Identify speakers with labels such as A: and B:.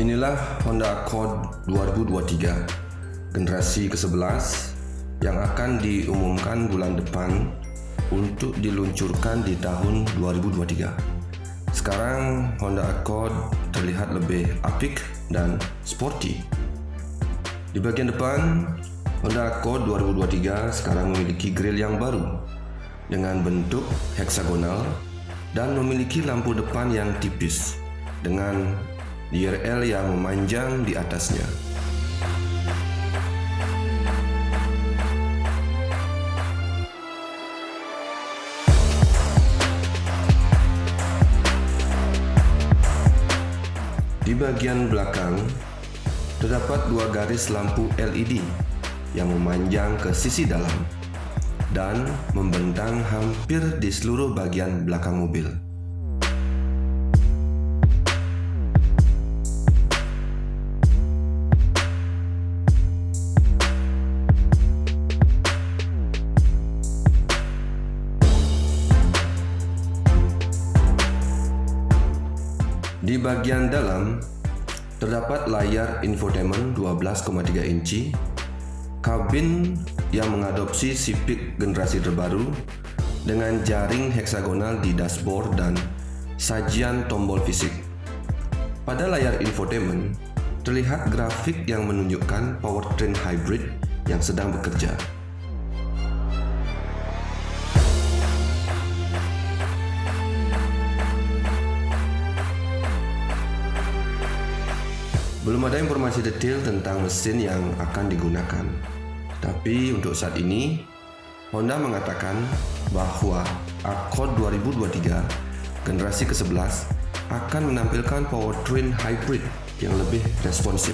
A: Inilah Honda Accord 2023 generasi ke-11 yang akan diumumkan bulan depan untuk diluncurkan di tahun 2023. Sekarang Honda Accord terlihat lebih apik dan sporty. Di bagian depan, Honda Accord 2023 sekarang memiliki grill yang baru dengan bentuk heksagonal dan memiliki lampu depan yang tipis dengan DRL yang memanjang di atasnya. Di bagian belakang, terdapat dua garis lampu LED yang memanjang ke sisi dalam dan membentang hampir di seluruh bagian belakang mobil. Di bagian dalam, terdapat layar infotainment 12,3 inci, kabin yang mengadopsi Civic generasi terbaru dengan jaring heksagonal di dashboard dan sajian tombol fisik. Pada layar infotainment, terlihat grafik yang menunjukkan powertrain hybrid yang sedang bekerja. Belum ada informasi detail tentang mesin yang akan digunakan. Tapi untuk saat ini, Honda mengatakan bahwa Accord 2023 generasi ke-11 akan menampilkan powertrain hybrid yang lebih responsif